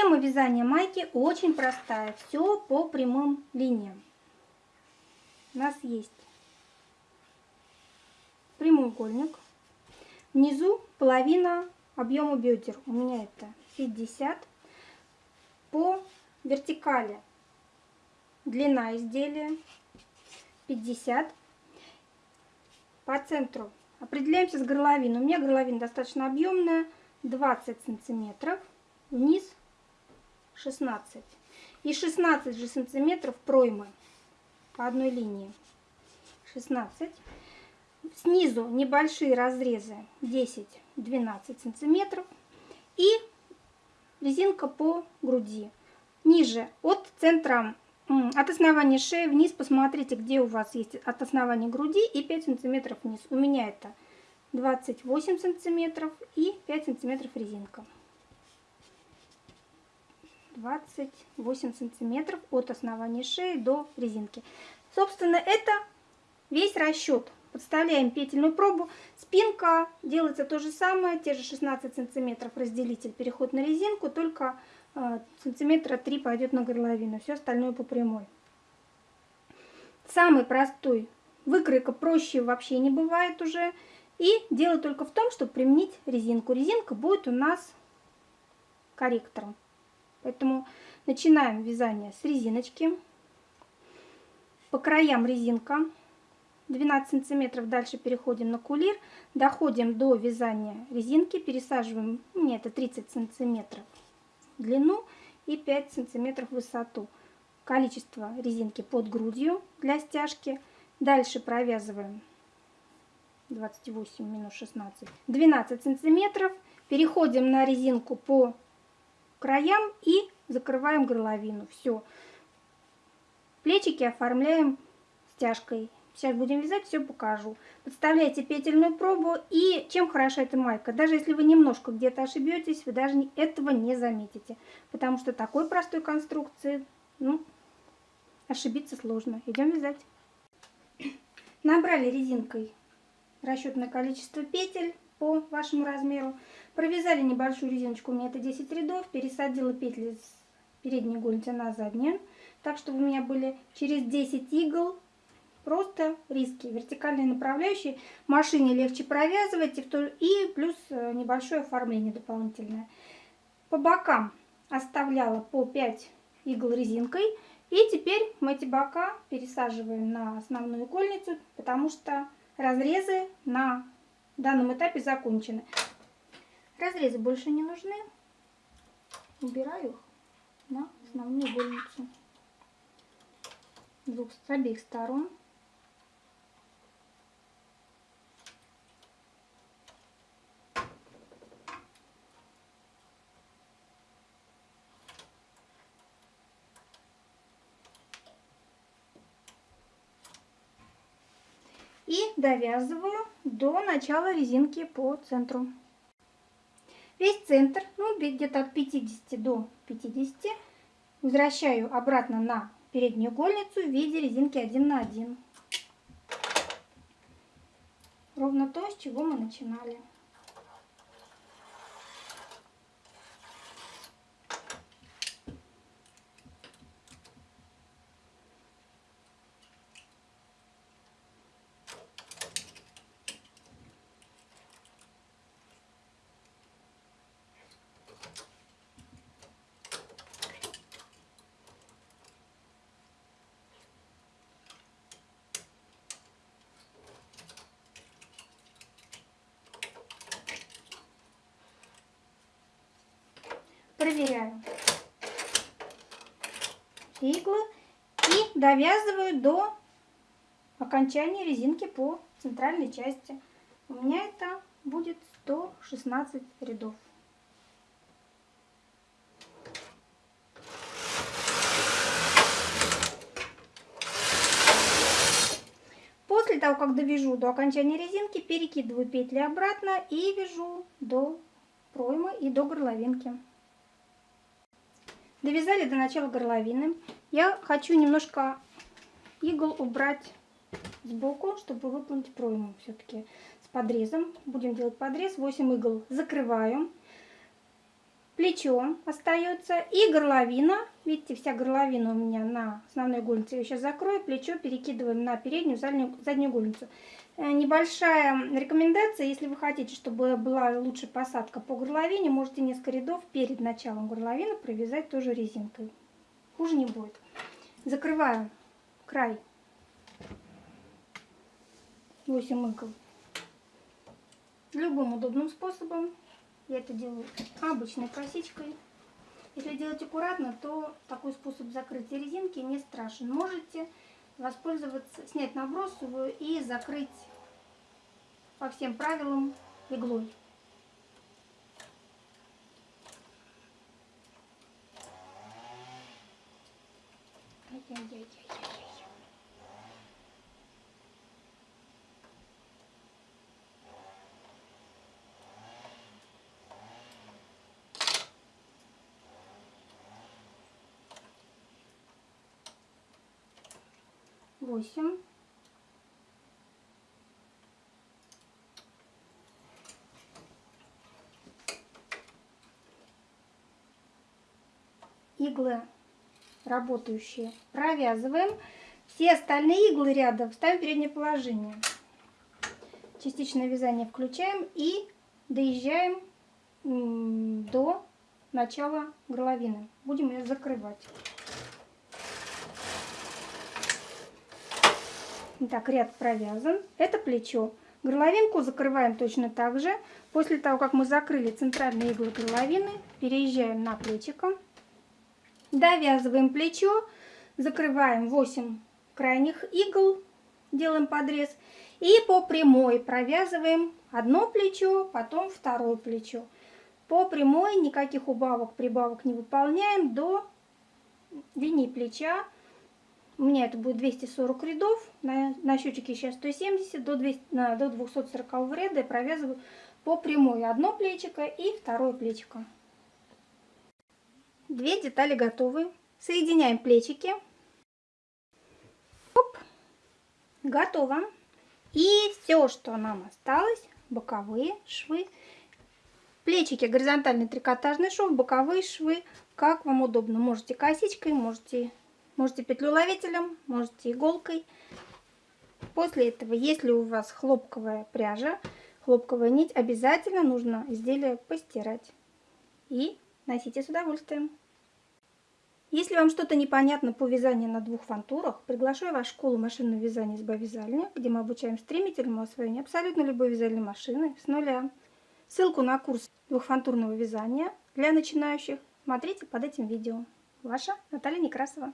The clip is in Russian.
Схема вязания майки очень простая. Все по прямым линиям. У нас есть прямоугольник. Внизу половина объема бедер. У меня это 50. По вертикали длина изделия 50. По центру определяемся с горловиной. У меня горловина достаточно объемная, 20 сантиметров. Вниз 16. И 16 же сантиметров проймы по одной линии. 16. Снизу небольшие разрезы 10-12 сантиметров. И резинка по груди. Ниже от центра, от основания шеи вниз посмотрите, где у вас есть от основания груди и 5 сантиметров вниз. У меня это 28 сантиметров и 5 сантиметров резинка. 28 сантиметров от основания шеи до резинки. Собственно, это весь расчет. Подставляем петельную пробу. Спинка делается то же самое, те же 16 сантиметров разделитель, переход на резинку, только э, сантиметра 3 пойдет на горловину, все остальное по прямой. Самый простой выкройка проще вообще не бывает уже. И дело только в том, чтобы применить резинку. Резинка будет у нас корректором. Поэтому начинаем вязание с резиночки. По краям резинка 12 сантиметров. Дальше переходим на кулир. Доходим до вязания резинки. Пересаживаем, у меня это 30 сантиметров длину и 5 сантиметров высоту. Количество резинки под грудью для стяжки. Дальше провязываем 28 минус 16, 12 сантиметров. Переходим на резинку по краям и закрываем горловину. Все. Плечики оформляем стяжкой. Сейчас будем вязать, все покажу. Подставляйте петельную пробу. И чем хороша эта майка? Даже если вы немножко где-то ошибетесь, вы даже этого не заметите. Потому что такой простой конструкции, ну, ошибиться сложно. Идем вязать. Набрали резинкой расчетное количество петель по вашему размеру. Провязали небольшую резиночку, у меня это 10 рядов, пересадила петли с передней гульти на заднюю, так чтобы у меня были через 10 игл просто риски, вертикальные направляющие. Машине легче провязывать и плюс э, небольшое оформление дополнительное. По бокам оставляла по 5 игл резинкой. И теперь мы эти бока пересаживаем на основную игольницу, потому что разрезы на данном этапе закончены. Разрезы больше не нужны. Убираю их на основную игольницу. Двух, с обеих сторон. и довязываю до начала резинки по центру. Весь центр, ну где-то от 50 до 50, возвращаю обратно на переднюю игольницу в виде резинки 1 на 1. Ровно то, с чего мы начинали. Иглы и довязываю до окончания резинки по центральной части. У меня это будет 116 рядов. После того, как довяжу до окончания резинки, перекидываю петли обратно и вяжу до проймы и до горловинки. Довязали до начала горловины. Я хочу немножко игл убрать сбоку, чтобы выполнить пройму все-таки с подрезом. Будем делать подрез. 8 игл закрываю. Плечо остается и горловина. Видите, вся горловина у меня на основной гульнице. Я сейчас закрою, плечо перекидываем на переднюю заднюю, заднюю гульницу. Э, небольшая рекомендация, если вы хотите, чтобы была лучше посадка по горловине, можете несколько рядов перед началом горловины провязать тоже резинкой. Хуже не будет. Закрываю край 8 игл любым удобным способом. Я это делаю обычной косичкой. Если делать аккуратно, то такой способ закрытия резинки не страшен. Можете воспользоваться, снять набросовую и закрыть по всем правилам иглой. Восемь. Иглы работающие провязываем. Все остальные иглы ряда ставим в переднее положение. Частичное вязание включаем и доезжаем до начала горловины. Будем ее закрывать. Так, ряд провязан. Это плечо. Горловинку закрываем точно так же. После того, как мы закрыли центральные иглы горловины, переезжаем на плечико. Довязываем плечо, закрываем 8 крайних игл, делаем подрез. И по прямой провязываем одно плечо, потом второе плечо. По прямой никаких убавок, прибавок не выполняем до линии плеча у меня это будет 240 рядов. На, на счетчике сейчас 170. До, 200, на, до 240 ряда я провязываю по прямой одно плечико и второе плечико. Две детали готовы. Соединяем плечики. Оп. Готово. И все, что нам осталось, боковые швы. Плечики горизонтальный трикотажный шов, боковые швы, как вам удобно. Можете косичкой, можете Можете петлю-ловителем, можете иголкой. После этого, если у вас хлопковая пряжа, хлопковая нить, обязательно нужно изделие постирать. И носите с удовольствием. Если вам что-то непонятно по вязанию на двух фантурах, приглашаю вас в школу машинного вязания с Бавязальня, где мы обучаем стремительному освоению абсолютно любой вязальной машины с нуля. Ссылку на курс двухфантурного вязания для начинающих смотрите под этим видео. Ваша Наталья Некрасова.